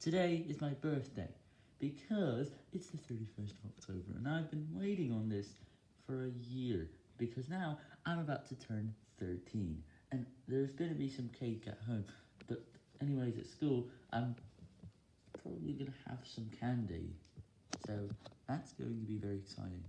Today is my birthday, because it's the 31st of October, and I've been waiting on this for a year, because now I'm about to turn 13, and there's going to be some cake at home, but anyways, at school, I'm probably going to have some candy, so that's going to be very exciting.